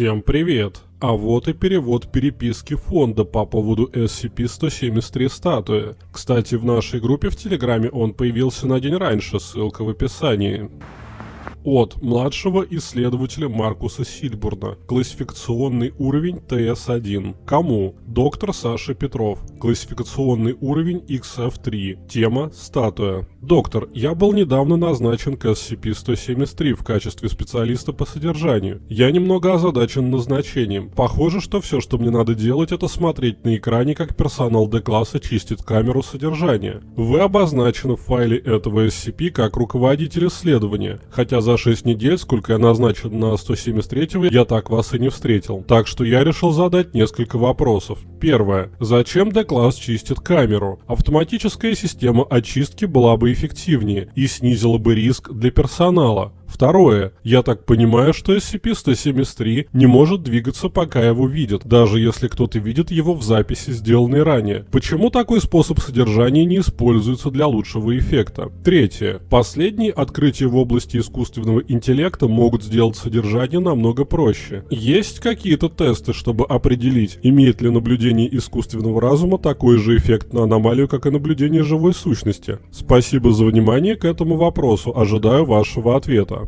Всем привет! А вот и перевод переписки фонда по поводу SCP-173 статуи. Кстати, в нашей группе в Телеграме он появился на день раньше, ссылка в описании. От младшего исследователя Маркуса Сильбурна. Классификационный уровень ТС-1. Кому? Доктор Саша Петров. Классификационный уровень XF-3. Тема «Статуя». Доктор, я был недавно назначен к SCP-173 в качестве специалиста по содержанию. Я немного озадачен назначением. Похоже, что все, что мне надо делать, это смотреть на экране, как персонал D-класса чистит камеру содержания. Вы обозначены в файле этого SCP как руководитель исследования, хотя за 6 недель, сколько я назначен на 173 я так вас и не встретил. Так что я решил задать несколько вопросов. Первое. Зачем D-класс чистит камеру? Автоматическая система очистки была бы эффективнее и снизила бы риск для персонала. Второе. Я так понимаю, что SCP-173 не может двигаться, пока его видят, даже если кто-то видит его в записи, сделанной ранее. Почему такой способ содержания не используется для лучшего эффекта? Третье. Последние открытия в области искусственного интеллекта могут сделать содержание намного проще. Есть какие-то тесты, чтобы определить, имеет ли наблюдение искусственного разума такой же эффект на аномалию, как и наблюдение живой сущности? Спасибо за внимание к этому вопросу, ожидаю вашего ответа.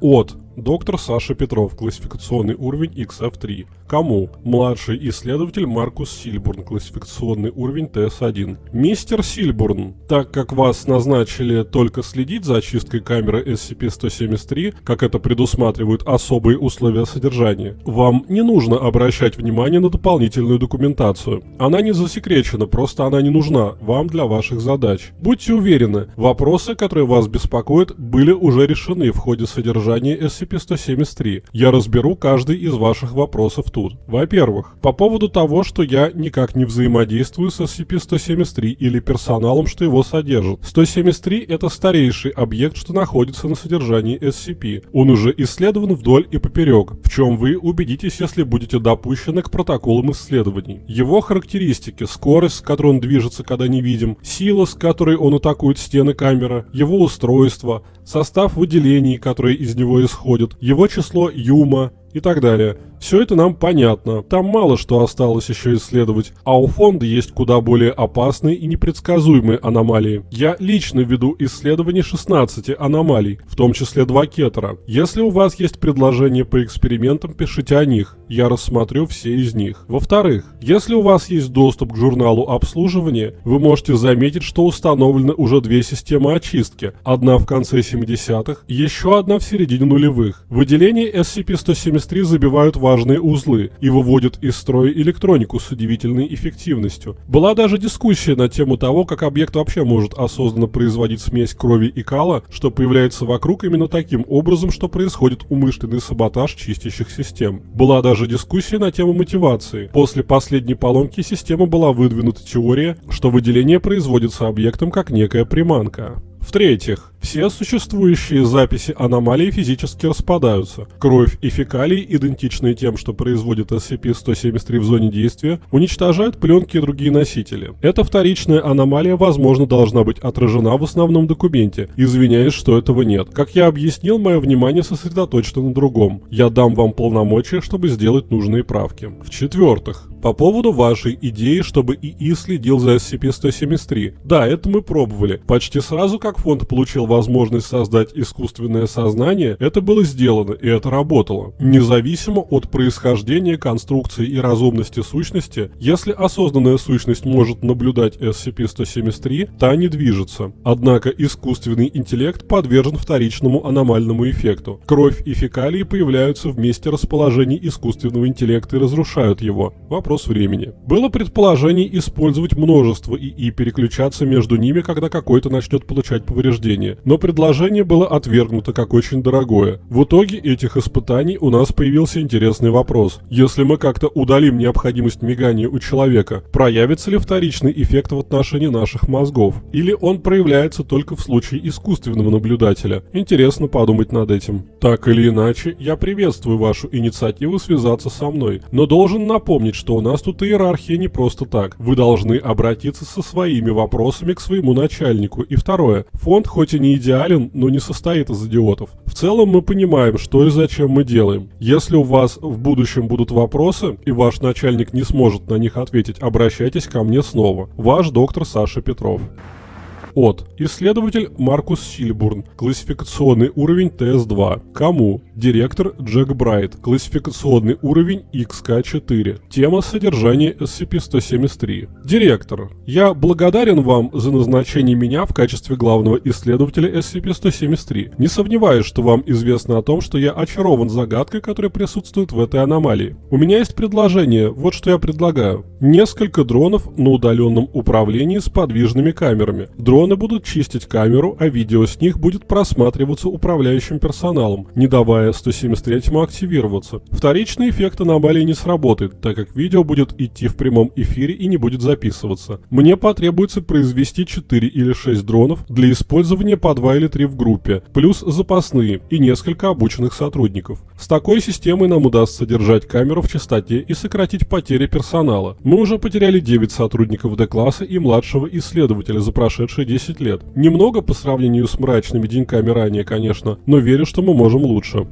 От Доктор Саша Петров, классификационный уровень XF3. Кому? Младший исследователь Маркус Сильбурн, классификационный уровень ТС-1. Мистер Сильбурн, так как вас назначили только следить за очисткой камеры SCP-173, как это предусматривают особые условия содержания, вам не нужно обращать внимание на дополнительную документацию. Она не засекречена, просто она не нужна вам для ваших задач. Будьте уверены, вопросы, которые вас беспокоят, были уже решены в ходе содержания SCP SCP-173. Я разберу каждый из ваших вопросов тут. Во-первых, по поводу того, что я никак не взаимодействую с SCP-173 или персоналом, что его содержит. 173 — это старейший объект, что находится на содержании SCP. Он уже исследован вдоль и поперек, в чем вы убедитесь, если будете допущены к протоколам исследований. Его характеристики, скорость, с которой он движется, когда не видим, сила, с которой он атакует стены камеры, его устройство, состав выделений, которые из него исходят, его число юма и так далее. Все это нам понятно, там мало что осталось еще исследовать, а у фонда есть куда более опасные и непредсказуемые аномалии. Я лично веду исследование 16 аномалий, в том числе два кетера. Если у вас есть предложения по экспериментам, пишите о них, я рассмотрю все из них. Во-вторых, если у вас есть доступ к журналу обслуживания, вы можете заметить, что установлены уже две системы очистки, одна в конце 70-х, еще одна в середине нулевых. Выделения SCP-173 забивают важные узлы и выводят из строя электронику с удивительной эффективностью. Была даже дискуссия на тему того, как объект вообще может осознанно производить смесь крови и кала, что появляется вокруг именно таким образом, что происходит умышленный саботаж чистящих систем. Была даже дискуссия на тему мотивации. После последней поломки системы была выдвинута теория, что выделение производится объектом как некая приманка. В-третьих, все существующие записи аномалий физически распадаются. Кровь и фекалии, идентичные тем, что производит SCP-173 в зоне действия, уничтожают пленки и другие носители. Эта вторичная аномалия, возможно, должна быть отражена в основном документе. Извиняюсь, что этого нет. Как я объяснил, мое внимание сосредоточено на другом. Я дам вам полномочия, чтобы сделать нужные правки. В-четвертых, по поводу вашей идеи, чтобы ИИ следил за SCP-173. Да, это мы пробовали. Почти сразу, как фонд получил возможность создать искусственное сознание, это было сделано, и это работало. Независимо от происхождения, конструкции и разумности сущности, если осознанная сущность может наблюдать SCP-173, та не движется. Однако искусственный интеллект подвержен вторичному аномальному эффекту. Кровь и фекалии появляются в месте расположения искусственного интеллекта и разрушают его. Вопрос времени. Было предположение использовать множество ИИ переключаться между ними, когда какой-то начнет получать повреждения, но предложение было отвергнуто как очень дорогое. В итоге этих испытаний у нас появился интересный вопрос. Если мы как-то удалим необходимость мигания у человека, проявится ли вторичный эффект в отношении наших мозгов? Или он проявляется только в случае искусственного наблюдателя? Интересно подумать над этим. Так или иначе, я приветствую вашу инициативу связаться со мной, но должен напомнить, что у нас тут иерархия не просто так. Вы должны обратиться со своими вопросами к своему начальнику. И второе, фонд хоть и не не идеален, но не состоит из идиотов. В целом мы понимаем, что и зачем мы делаем. Если у вас в будущем будут вопросы, и ваш начальник не сможет на них ответить, обращайтесь ко мне снова. Ваш доктор Саша Петров. От. Исследователь Маркус Сильбурн. Классификационный уровень ТС-2. Кому? Директор Джек Брайт. Классификационный уровень XK4. Тема содержания SCP-173. Директор. Я благодарен вам за назначение меня в качестве главного исследователя SCP-173. Не сомневаюсь, что вам известно о том, что я очарован загадкой, которая присутствует в этой аномалии. У меня есть предложение, вот что я предлагаю. Несколько дронов на удаленном управлении с подвижными камерами. Дроны будут чистить камеру, а видео с них будет просматриваться управляющим персоналом, не давая 173 активироваться. Вторичный эффект аномалии не сработает, так как видео будет идти в прямом эфире и не будет записываться. Мне потребуется произвести 4 или 6 дронов для использования по 2 или 3 в группе, плюс запасные и несколько обученных сотрудников. С такой системой нам удастся держать камеру в чистоте и сократить потери персонала. Мы уже потеряли 9 сотрудников Д-класса и младшего исследователя за прошедшие 10 лет. Немного по сравнению с мрачными деньками ранее, конечно, но верю, что мы можем лучше.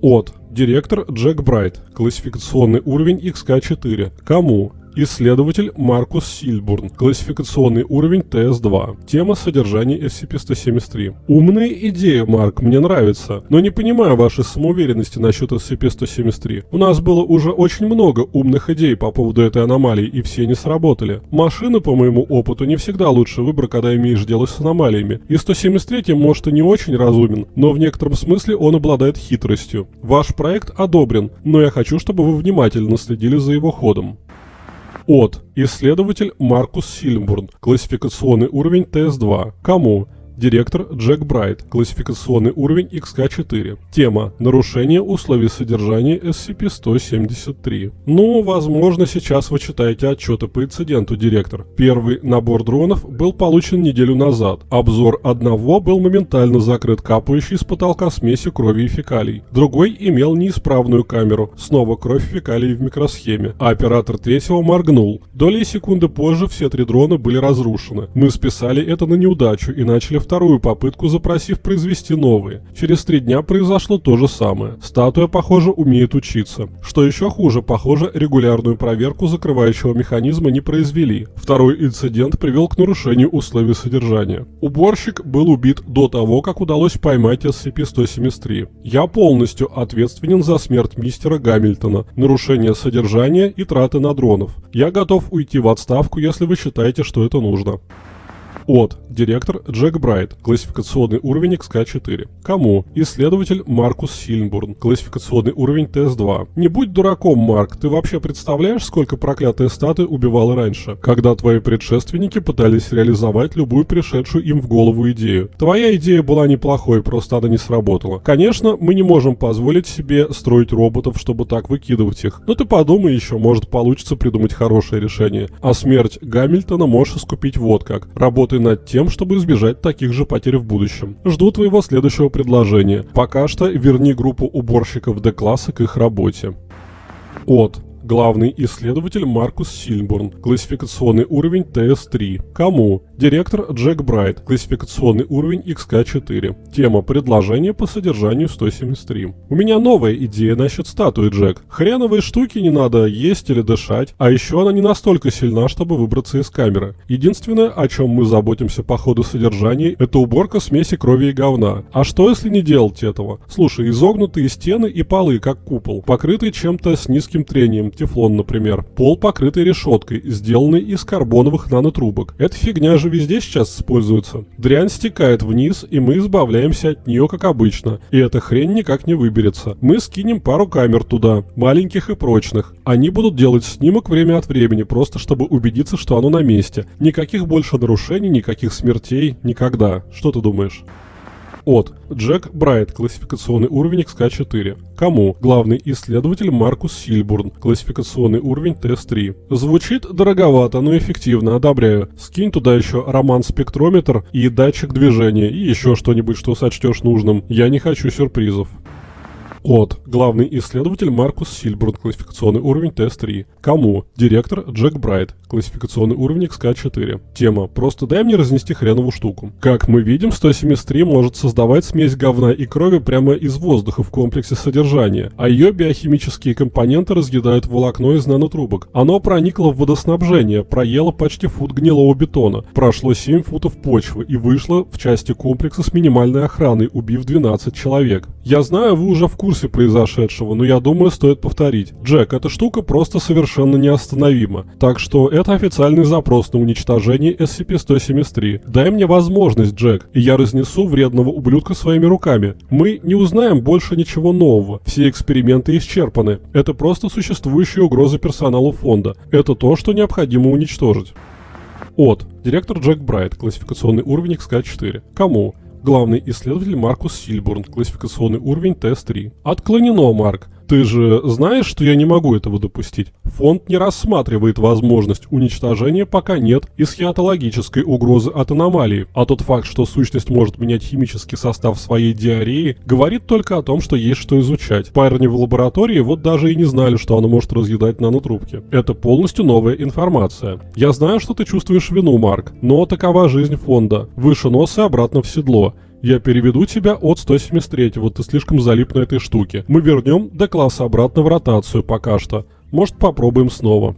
От. Директор Джек Брайт. Классификационный уровень XK4. Кому? Исследователь Маркус Сильбурн. Классификационный уровень ТС-2. Тема содержания SCP-173. Умная идея, Марк, мне нравится. Но не понимаю вашей самоуверенности насчет SCP-173. У нас было уже очень много умных идей по поводу этой аномалии, и все не сработали. Машины, по моему опыту, не всегда лучший выбор, когда имеешь дело с аномалиями. И 173 может и не очень разумен, но в некотором смысле он обладает хитростью. Ваш проект одобрен, но я хочу, чтобы вы внимательно следили за его ходом. От. Исследователь Маркус Сильбурн. Классификационный уровень ТС-2. Кому? Директор Джек Брайт. Классификационный уровень XK4. Тема «Нарушение условий содержания SCP-173». Ну, возможно, сейчас вы читаете отчеты по инциденту, директор. Первый набор дронов был получен неделю назад. Обзор одного был моментально закрыт капающей с потолка смесью крови и фекалий. Другой имел неисправную камеру. Снова кровь фекалий в микросхеме. А оператор третьего моргнул. Доли секунды позже все три дрона были разрушены. Мы списали это на неудачу и начали вторую попытку, запросив произвести новые. Через три дня произошло то же самое. Статуя, похоже, умеет учиться. Что еще хуже, похоже, регулярную проверку закрывающего механизма не произвели. Второй инцидент привел к нарушению условий содержания. Уборщик был убит до того, как удалось поймать SCP-173. Я полностью ответственен за смерть мистера Гамильтона, нарушение содержания и траты на дронов. Я готов уйти в отставку, если вы считаете, что это нужно. От. Директор Джек Брайт. Классификационный уровень XK4. Кому? Исследователь Маркус Сильнбурн. Классификационный уровень ТС-2. Не будь дураком, Марк, ты вообще представляешь, сколько проклятая статуя убивала раньше, когда твои предшественники пытались реализовать любую пришедшую им в голову идею. Твоя идея была неплохой, просто она не сработала. Конечно, мы не можем позволить себе строить роботов, чтобы так выкидывать их. Но ты подумай еще, может получится придумать хорошее решение. А смерть Гамильтона можешь искупить вот как. Работай над тем, чтобы избежать таких же потерь в будущем. Жду твоего следующего предложения. Пока что верни группу уборщиков D-класса к их работе. От. Главный исследователь Маркус Сильбурн. Классификационный уровень ТС-3. Кому? Директор Джек Брайт. Классификационный уровень XK4. Тема предложения по содержанию 173. У меня новая идея насчет статуи, Джек. Хреновые штуки не надо есть или дышать, а еще она не настолько сильна, чтобы выбраться из камеры. Единственное, о чем мы заботимся по ходу содержания, это уборка смеси крови и говна. А что если не делать этого? Слушай, изогнутые стены и полы, как купол, покрытые чем-то с низким трением, тефлон, например. Пол покрытый решеткой, сделанный из карбоновых нанотрубок. Эта фигня же везде сейчас используется. Дрянь стекает вниз, и мы избавляемся от нее как обычно. И эта хрень никак не выберется. Мы скинем пару камер туда, маленьких и прочных. Они будут делать снимок время от времени, просто чтобы убедиться, что оно на месте. Никаких больше нарушений, никаких смертей, никогда. Что ты думаешь? От. Джек Брайт. Классификационный уровень XK4. Кому? Главный исследователь Маркус Сильбурн. Классификационный уровень ТС-3. Звучит дороговато, но эффективно, одобряю. Скинь туда еще роман-спектрометр и датчик движения, и еще что-нибудь, что сочтешь нужным. Я не хочу сюрпризов. От. Главный исследователь Маркус Сильбурн, классификационный уровень ТС-3. Кому? Директор Джек Брайт, классификационный уровень XK4. Тема. Просто дай мне разнести хренову штуку. Как мы видим, 173 может создавать смесь говна и крови прямо из воздуха в комплексе содержания, а ее биохимические компоненты разъедают волокно из нанотрубок. Оно проникло в водоснабжение, проело почти фут гнилого бетона, прошло 7 футов почвы и вышло в части комплекса с минимальной охраной, убив 12 человек. Я знаю, вы уже в курсе курсе произошедшего, но я думаю, стоит повторить. Джек, эта штука просто совершенно неостановима. Так что это официальный запрос на уничтожение SCP-173. Дай мне возможность, Джек, и я разнесу вредного ублюдка своими руками. Мы не узнаем больше ничего нового. Все эксперименты исчерпаны. Это просто существующая угроза персоналу фонда. Это то, что необходимо уничтожить. От. Директор Джек Брайт. Классификационный уровень XK4. Кому? Главный исследователь Маркус Сильбурн, классификационный уровень ТС-3. Отклонено, Марк. Ты же знаешь, что я не могу этого допустить? Фонд не рассматривает возможность уничтожения, пока нет исхиатологической угрозы от аномалии. А тот факт, что сущность может менять химический состав своей диареи, говорит только о том, что есть что изучать. Парни в лаборатории вот даже и не знали, что она может разъедать нанотрубки. Это полностью новая информация. Я знаю, что ты чувствуешь вину, Марк, но такова жизнь фонда. Выше носа обратно в седло. Я переведу тебя от 173 вот ты слишком залип на этой штуке. Мы вернем до класса обратно в ротацию пока что. Может попробуем снова.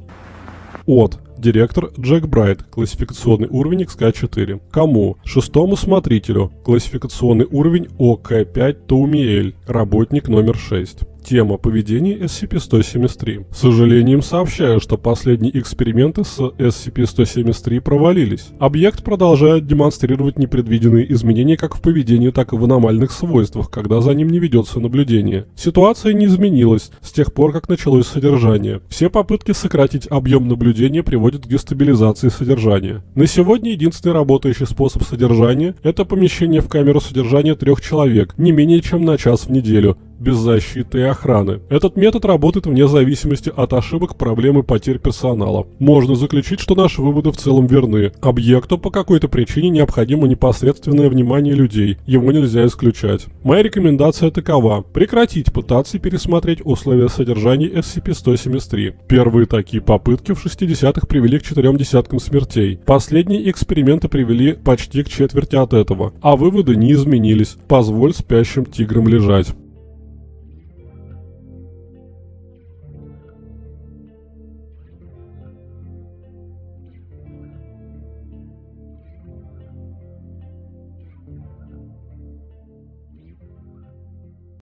От. Директор Джек Брайт, классификационный уровень XK4. Кому? Шестому смотрителю, классификационный уровень ОК5 Таумиэль, работник номер 6. Тема поведения SCP-173. С сожалением сообщаю, что последние эксперименты с SCP-173 провалились. Объект продолжает демонстрировать непредвиденные изменения как в поведении, так и в аномальных свойствах, когда за ним не ведется наблюдение. Ситуация не изменилась с тех пор, как началось содержание. Все попытки сократить объем наблюдения приводят к дестабилизации содержания. На сегодня единственный работающий способ содержания – это помещение в камеру содержания трех человек, не менее чем на час в неделю, без защиты и охраны. Этот метод работает вне зависимости от ошибок, проблем и потерь персонала. Можно заключить, что наши выводы в целом верны. Объекту по какой-то причине необходимо непосредственное внимание людей, его нельзя исключать. Моя рекомендация такова. Прекратить пытаться пересмотреть условия содержания SCP-173. Первые такие попытки в 60-х привели к четырем десяткам смертей. Последние эксперименты привели почти к четверти от этого. А выводы не изменились. Позволь спящим тиграм лежать.